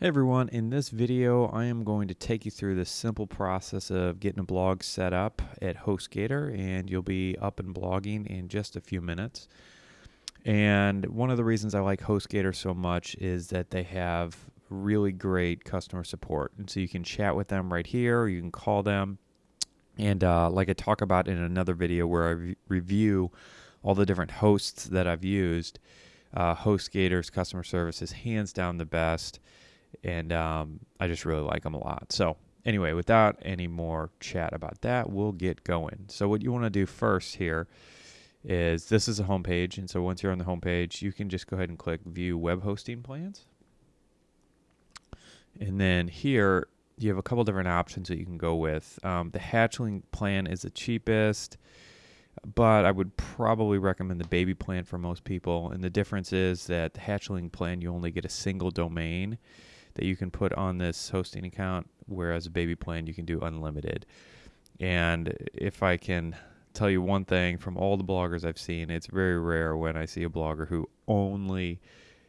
Hey everyone, in this video I am going to take you through the simple process of getting a blog set up at HostGator and you'll be up and blogging in just a few minutes. And one of the reasons I like HostGator so much is that they have really great customer support. And so you can chat with them right here, you can call them. And uh, like I talk about in another video where I re- review all the different hosts that I've used, uh, HostGator's customer service is hands down the best and um, I just really like them a lot. So anyway, without any more chat about that, we'll get going. So what you want to do first here is this is a homepage, and so once you're on the homepage, you can just go ahead and click View Web Hosting Plans, and then here you have a couple different options that you can go with. Um, the Hatchling plan is the cheapest. But I would probably recommend the baby plan for most people. And the difference is that the hatchling plan, you only get a single domain that you can put on this hosting account, whereas a baby plan you can do unlimited. And if I can tell you one thing from all the bloggers I've seen, it's very rare when I see a blogger who only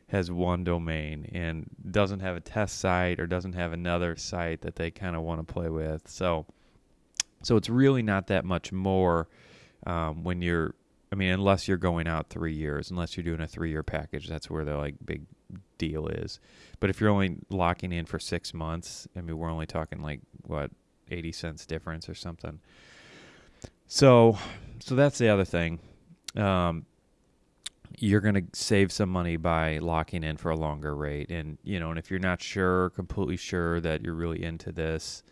has one domain and doesn't have a test site or doesn't have another site that they kind of want to play with. So, so it's really not that much more um, when you're. I mean, unless you're going out three years, unless you're doing a three-year package, that's where the like big deal is. But if you're only locking in for six months, I mean, we're only talking like what eighty cents difference or something. So, so that's the other thing. Um, you're going to save some money by locking in for a longer rate, and you know, and if you're not sure, completely sure that you're really into this,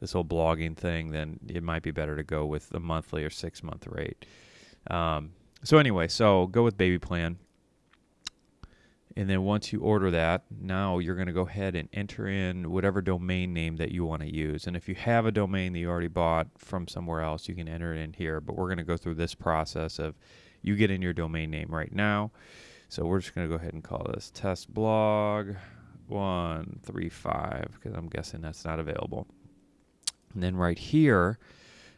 this whole blogging thing, then it might be better to go with the monthly or six month rate. Um, so anyway, so go with Baby Plan. And then once you order that, now you're going to go ahead and enter in whatever domain name that you want to use. And if you have a domain that you already bought from somewhere else, you can enter it in here. But we're going to go through this process of you get in your domain name right now. So we're just going to go ahead and call this test blog 135 because I'm guessing that's not available. And then right here,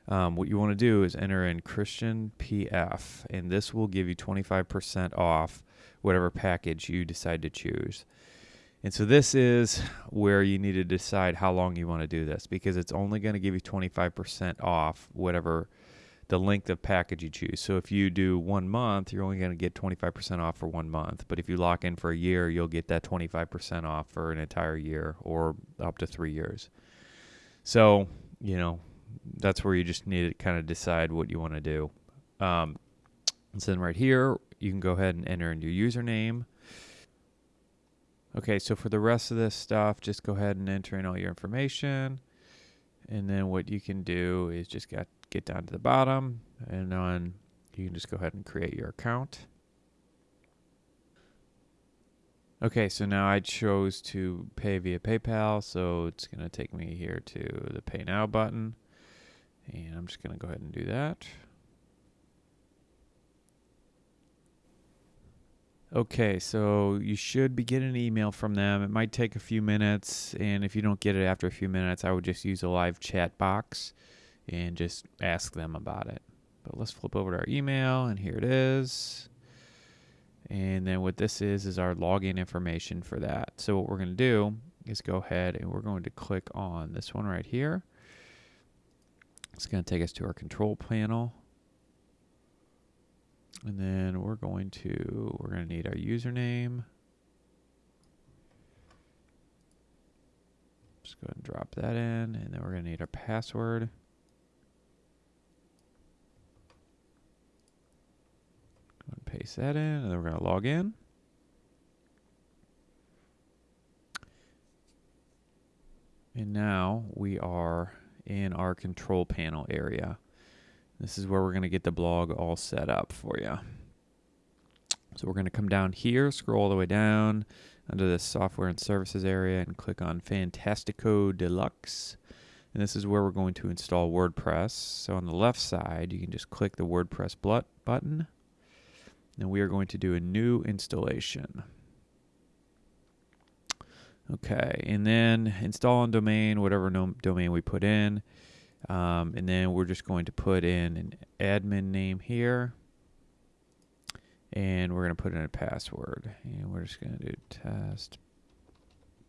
um, what you want to do is enter in Christian PF, and this will give you 25% off whatever package you decide to choose. And so this is where you need to decide how long you want to do this because it's only going to give you 25% off whatever the length of package you choose. So if you do one month, you're only going to get 25% off for one month. But if you lock in for a year, you'll get that 25% off for an entire year or up to three years. So, you know, that's where you just need to kind of decide what you want to do. Um, then right here, you can go ahead and enter in your username. Okay, so for the rest of this stuff, just go ahead and enter in all your information. And then what you can do is just get, get down to the bottom and on you can just go ahead and create your account. Okay, so now I chose to pay via PayPal, so it's going to take me here to the Pay Now button. And I'm just going to go ahead and do that. Okay, so you should be getting an email from them. It might take a few minutes, and if you don't get it after a few minutes, I would just use a live chat box and just ask them about it. But let's flip over to our email, and here it is. And then what this is is our login information for that. So what we're going to do is go ahead and we're going to click on this one right here. It's going to take us to our control panel. And then we're going to, we're going to need our username. Just go ahead and drop that in. And then we're going to need our password. Go and paste that in. And then we're going to log in. And now we are in our control panel area. This is where we're going to get the blog all set up for you. So we're going to come down here, scroll all the way down under the software and services area and click on Fantastico Deluxe. And this is where we're going to install WordPress. So on the left side, you can just click the WordPress button. And we are going to do a new installation. Okay, and then install on domain, whatever domain we put in. Um, and then we're just going to put in an admin name here. And we're going to put in a password. And we're just going to do test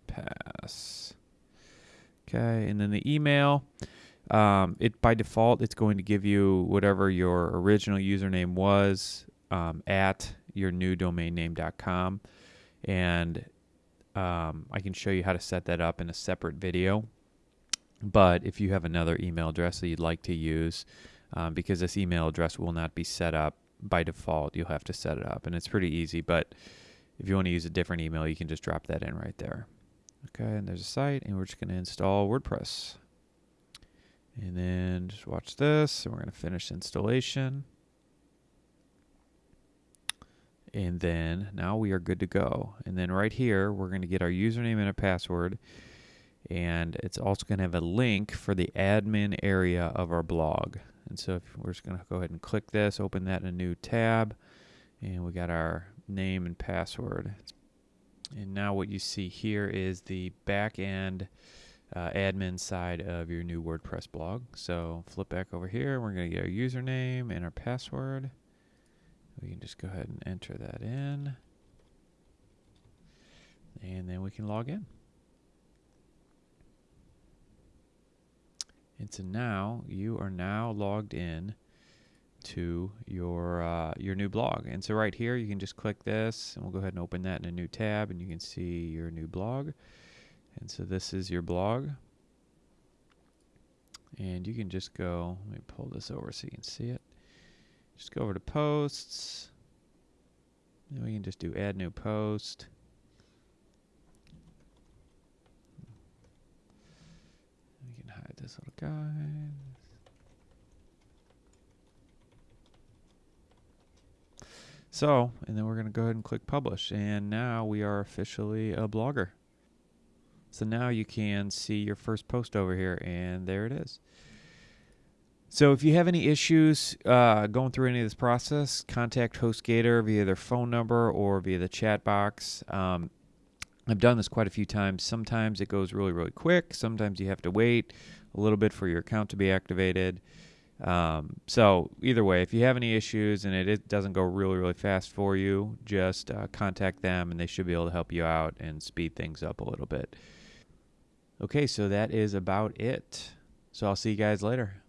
pass. Okay, and then the email. Um, it by default it's going to give you whatever your original username was um, at your new domain name.com and um, I can show you how to set that up in a separate video. But if you have another email address that you'd like to use, um, because this email address will not be set up by default, you'll have to set it up. And it's pretty easy, but if you want to use a different email, you can just drop that in right there. Okay, and there's a site, and we're just going to install WordPress. And then just watch this, and we're going to finish installation. And then now we are good to go. And then right here, we're going to get our username and a password. And it's also going to have a link for the admin area of our blog. And so if we're just going to go ahead and click this, open that in a new tab. And we got our name and password. And now what you see here is the back end uh, admin side of your new WordPress blog. So flip back over here. We're going to get our username and our password. We can just go ahead and enter that in. And then we can log in. And so now you are now logged in to your uh, your new blog. And so right here you can just click this and we'll go ahead and open that in a new tab and you can see your new blog. And so this is your blog. And you can just go, let me pull this over so you can see it. Just go over to posts. And we can just do add new post. Hide this little guy. So, and then we're going to go ahead and click publish. And now we are officially a blogger. So now you can see your first post over here, and there it is. So if you have any issues uh, going through any of this process, contact HostGator via their phone number or via the chat box. Um, I've done this quite a few times. Sometimes it goes really, really quick. Sometimes you have to wait a little bit for your account to be activated. Um, so either way, if you have any issues and it, it doesn't go really, really fast for you, just uh, contact them and they should be able to help you out and speed things up a little bit. Okay, so that is about it. So I'll see you guys later.